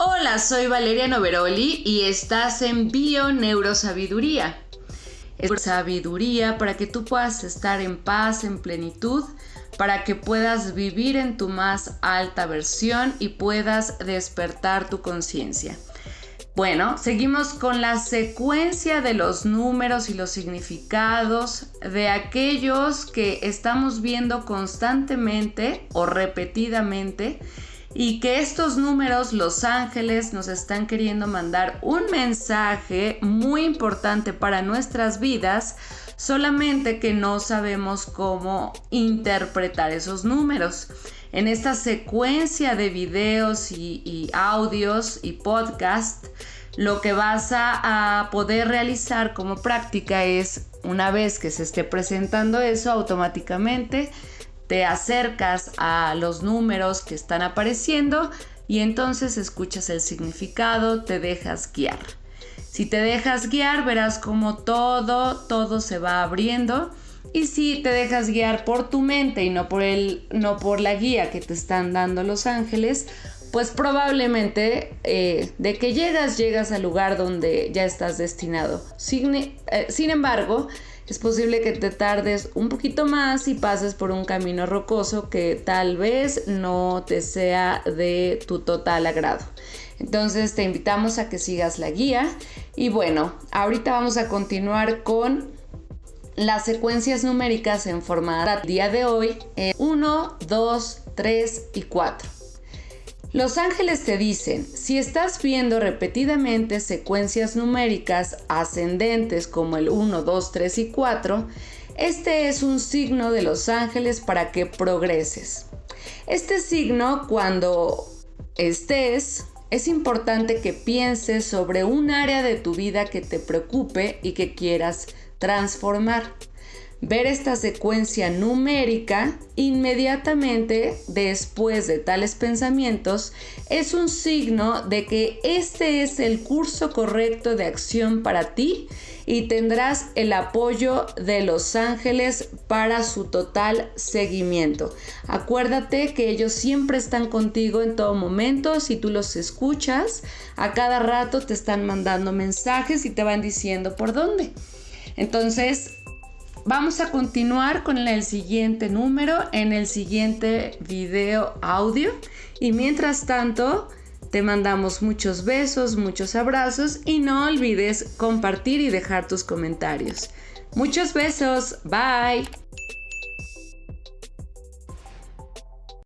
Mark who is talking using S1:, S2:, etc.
S1: Hola, soy Valeria Noveroli y estás en Bio Neurosabiduría. Es sabiduría para que tú puedas estar en paz, en plenitud, para que puedas vivir en tu más alta versión y puedas despertar tu conciencia. Bueno, seguimos con la secuencia de los números y los significados de aquellos que estamos viendo constantemente o repetidamente y que estos números, los ángeles, nos están queriendo mandar un mensaje muy importante para nuestras vidas, solamente que no sabemos cómo interpretar esos números. En esta secuencia de videos y, audios y podcast, lo que vas a poder realizar como práctica es, una vez que se esté presentando eso, automáticamente te acercas a los números que están apareciendo y entonces escuchas el significado, te dejas guiar. Si te dejas guiar, verás como todo, todo se va abriendo. Y si te dejas guiar por tu mente y no por, el, no por la guía que te están dando los ángeles, pues probablemente eh, de que llegas, llegas al lugar donde ya estás destinado. Sin, eh, sin embargo, es posible que te tardes un poquito más y pases por un camino rocoso que tal vez no te sea de tu total agrado. Entonces te invitamos a que sigas la guía y bueno, ahorita vamos a continuar con las secuencias numéricas en forma día de hoy 1, 2, 3 y 4. Los ángeles te dicen, si estás viendo repetidamente secuencias numéricas ascendentes como el 1, 2, 3 y 4, este es un signo de los ángeles para que progreses. Este signo, cuando estés, es importante que pienses sobre un área de tu vida que te preocupe y que quieras transformar ver esta secuencia numérica inmediatamente después de tales pensamientos es un signo de que este es el curso correcto de acción para ti y tendrás el apoyo de los ángeles para su total seguimiento. Acuérdate que ellos siempre están contigo en todo momento, si tú los escuchas, a cada rato te están mandando mensajes y te van diciendo por dónde. Entonces, Vamos a continuar con el siguiente número en el siguiente video audio y mientras tanto te mandamos muchos besos, muchos abrazos y no olvides compartir y dejar tus comentarios. Muchos besos, bye.